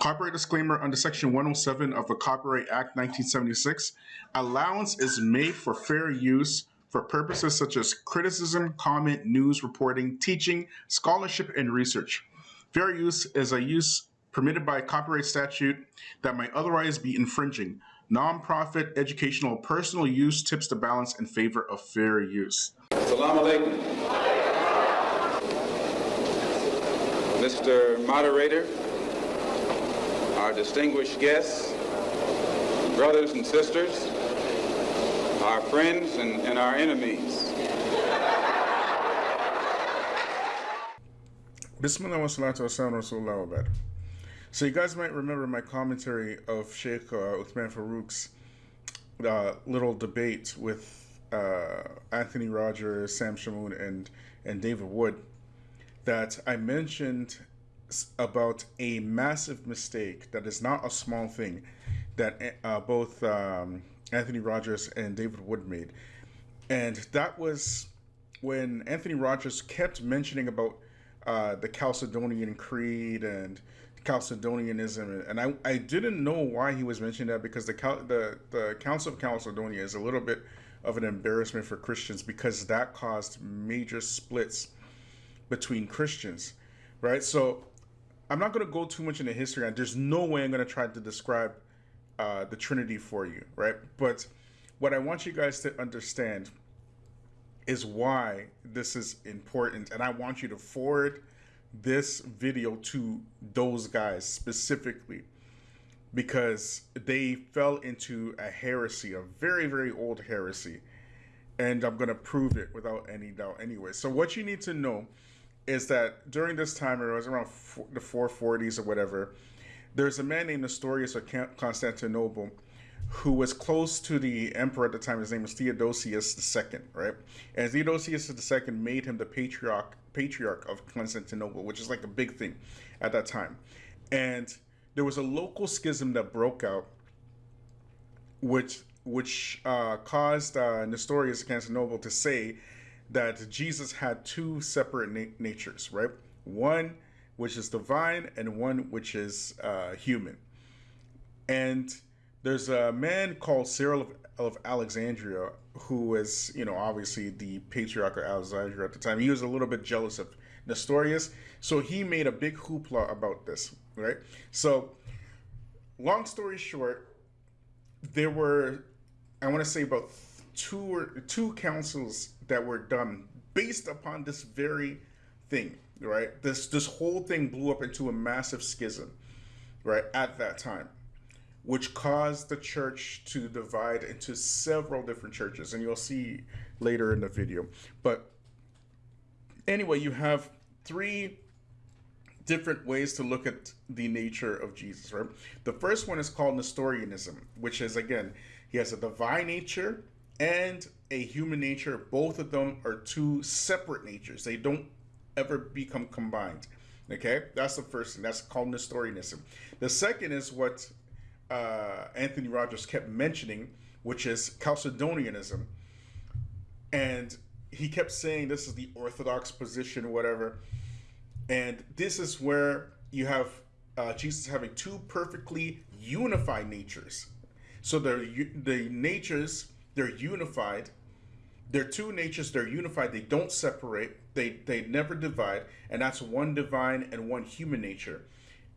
Copyright disclaimer under Section 107 of the Copyright Act 1976. Allowance is made for fair use for purposes such as criticism, comment, news, reporting, teaching, scholarship, and research. Fair use is a use permitted by copyright statute that might otherwise be infringing. Nonprofit, educational, personal use tips the balance in favor of fair use. Salam alaikum. Mr. Moderator, our distinguished guests, brothers and sisters, our friends and, and our enemies. Bismillah wa salatu wa Rasulullah wa. So you guys might remember my commentary of Sheikh uh, Uthman Farouk's uh, little debate with uh, Anthony Rogers, Sam Shamoon, and and David Wood that I mentioned about a massive mistake that is not a small thing that uh, both um, Anthony Rogers and David Wood made, and that was when Anthony Rogers kept mentioning about uh, the Chalcedonian Creed and Chalcedonianism, and I, I didn't know why he was mentioning that because the Cal- the the Council of Chalcedonia is a little bit of an embarrassment for Christians because that caused major splits between Christians, right? So I'm not going to go too much into history, and there's no way I'm going to try to describe uh, the Trinity for you, right? But what I want you guys to understand is why this is important, and I want you to forward this video to those guys specifically because they fell into a heresy, a very, very old heresy. And I'm going to prove it without any doubt anyway. So, what you need to know is that during this time, it was around four, the 440s or whatever, there's a man named Nestorius of Constantinople who was close to the emperor at the time. His name was Theodosius II, right? And Theodosius II made him the patriarch patriarch of Constantinople, which is like a big thing at that time. And there was a local schism that broke out, which which uh, caused uh, Nestorius of Constantinople to say that Jesus had two separate na- natures, right? One which is divine and one which is uh, human. And there's a man called Cyril of, of Alexandria who was, you know, obviously the patriarch of Alexandria at the time. He was a little bit jealous of Nestorius, so he made a big hoopla about this, right? So, long story short, there were, I want to say about two or two councils that were done based upon this very thing, right? This this whole thing blew up into a massive schism, right? At that time which caused the church to divide into several different churches and you'll see later in the video but anyway you have three different ways to look at the nature of jesus right the first one is called nestorianism which is again he has a divine nature and a human nature both of them are two separate natures they don't ever become combined okay that's the first thing that's called nestorianism the second is what uh, Anthony Rogers kept mentioning, which is Chalcedonianism. And he kept saying this is the orthodox position, whatever. And this is where you have uh, Jesus having two perfectly unified natures. So the the natures they're unified. They're two natures. They're unified. They don't separate. They they never divide. And that's one divine and one human nature.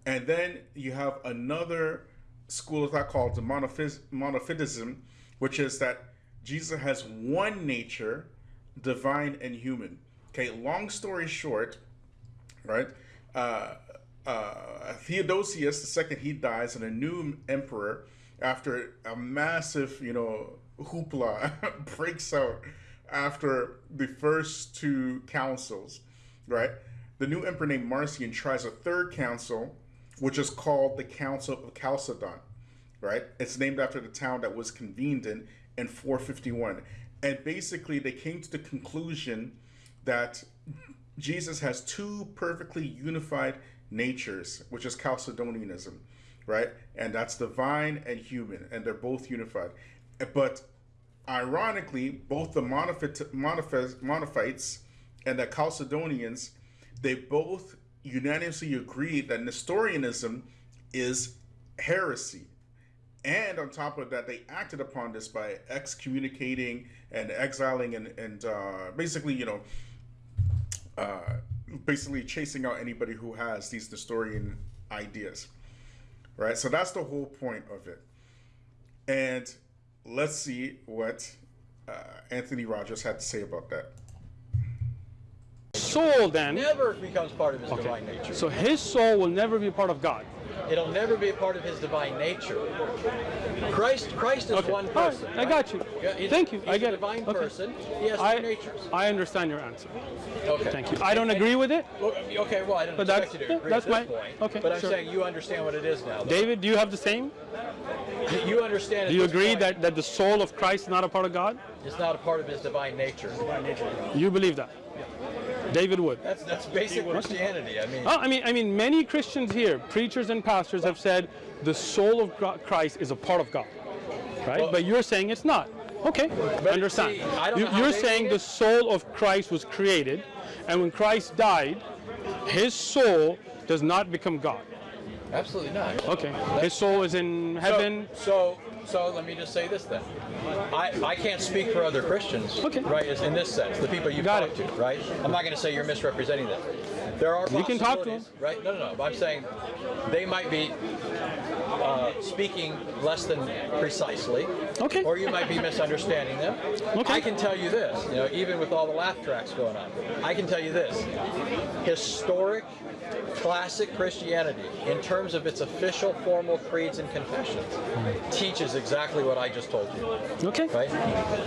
And then you have another school of thought called the monophys- monophysitism, which is that Jesus has one nature, divine and human. Okay, long story short, right? Uh, uh, Theodosius the second he dies, and a new emperor, after a massive, you know, hoopla breaks out after the first two councils, right? The new emperor named Marcian tries a third council which is called the Council of Chalcedon, right? It's named after the town that was convened in in 451. And basically, they came to the conclusion that Jesus has two perfectly unified natures, which is Chalcedonianism, right? And that's divine and human, and they're both unified. But ironically, both the Monophit, Monophys, Monophytes and the Chalcedonians, they both unanimously agreed that Nestorianism is heresy. And on top of that, they acted upon this by excommunicating and exiling and, and uh, basically, you know, uh, basically chasing out anybody who has these Nestorian ideas. Right? So that's the whole point of it. And let's see what uh, Anthony Rogers had to say about that. Soul then. never becomes part of his Okay. divine nature. So his soul will never be part of God. It'll never be a part of his divine nature. Christ, Christ is Okay. one All right, person. I got you. He's- Thank you. He's I get a it. divine Okay. person. He has I, two natures. I understand your answer. Okay. Thank you. I don't agree with it. Well, okay, well, I don't But expect that's- you to agree that's at this my- point. okay, But I'm sure. saying you understand what it is now. though. David, do you have the same? You understand. Do you agree point, that, that the soul of Christ is not a part of God? it's not a part of his divine nature? You believe that? Yeah. David would. That's that's basic Christianity. I mean, Oh, I mean, I mean, many Christians here, preachers and pastors, have said the soul of Gro- Christ is a part of God, right? Well- but you're saying it's not. Okay, understand. see, I don't you, know you're saying the soul of Christ was created, and when Christ died, his soul does not become God. Absolutely not. Okay, his soul is in heaven. So, so, so let me just say this then. I, I can't speak for other Christians, Okay. right? In this sense, the people you Got it. to, right? I'm not going to say you're misrepresenting them. There are You can talk to them. right? No, no, no. But I'm saying they might be uh, speaking less than precisely, Okay. or you might be misunderstanding them. Okay. I can tell you this, you know, even with all the laugh tracks going on, I can tell you this: historic, classic Christianity, in terms of its official formal creeds and confessions, teaches exactly what I just told you Okay. right?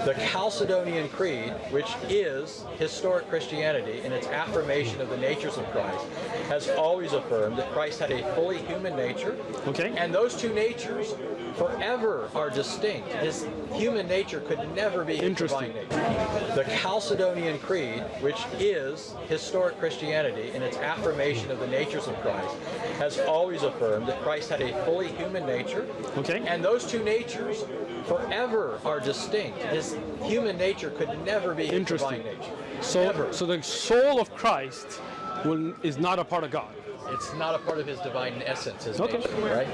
The Chalcedonian Creed, which is historic Christianity in its affirmation of the natures of Christ, has always affirmed that Christ had a fully human nature. Okay. And those two natures forever are distinct. His human nature could never be Interesting. divine nature. The Chalcedonian Creed, which is historic Christianity in its affirmation of the natures of Christ, has always affirmed that Christ had a fully human nature. Okay. And those two natures forever are distinct. His human nature could never be Interesting. divine nature. So, so the soul of Christ will, is not a part of God. it's not a part of his divine essence, his Okay. nature, right?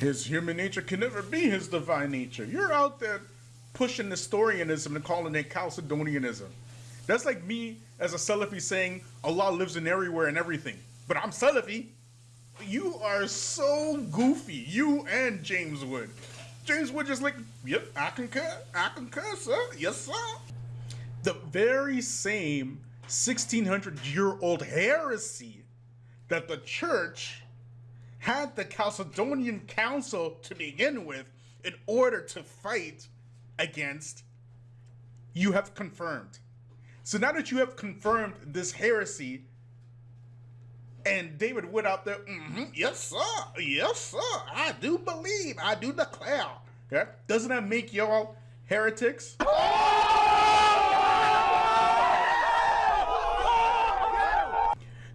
His human nature can never be his divine nature. You're out there pushing Nestorianism and calling it Chalcedonianism. That's like me as a Salafi saying Allah lives in everywhere and everything. But I'm Salafi. You are so goofy. You and James Wood. James Wood just like, yep, I concur. I concur, sir. Yes, sir. The very same 1600 year old heresy that the church had the Chalcedonian Council to begin with in order to fight against, you have confirmed. So now that you have confirmed this heresy, and David Wood out there, hmm yes, sir, yes, sir, I do believe, I do declare. Doesn't that make y'all heretics?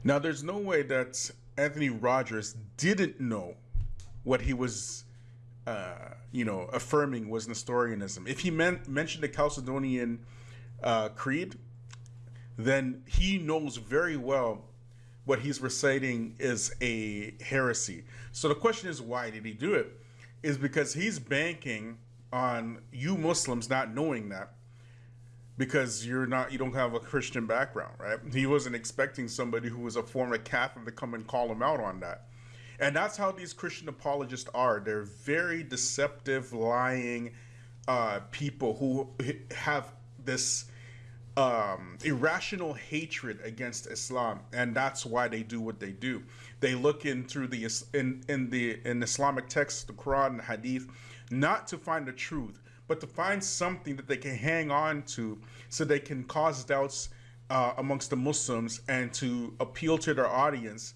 Now, there's no way that Anthony Rogers didn't know what he was, uh, you know, affirming was Nestorianism. If he men- mentioned the Chalcedonian uh, Creed, then he knows very well what he's reciting is a heresy. So the question is, why did he do it? Is because he's banking on you Muslims not knowing that because you're not you don't have a Christian background, right? He wasn't expecting somebody who was a former Catholic to come and call him out on that. And that's how these Christian apologists are. They're very deceptive, lying uh, people who have this um, irrational hatred against Islam, and that's why they do what they do. They look in through the in in the in Islamic texts, the Quran and Hadith, not to find the truth, but to find something that they can hang on to, so they can cause doubts uh, amongst the Muslims and to appeal to their audience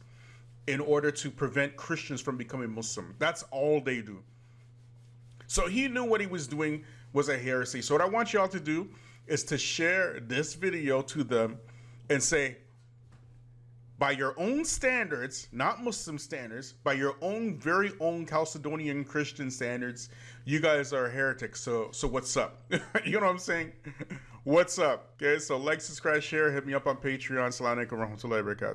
in order to prevent Christians from becoming Muslim. That's all they do. So he knew what he was doing was a heresy. So what I want y'all to do is to share this video to them and say, by your own standards, not Muslim standards, by your own very own Chalcedonian Christian standards, you guys are heretics. So so what's up? you know what I'm saying? What's up? Okay, so like, subscribe, share, hit me up on Patreon. Assalamu alaikum warahmatullahi wabarakatuh.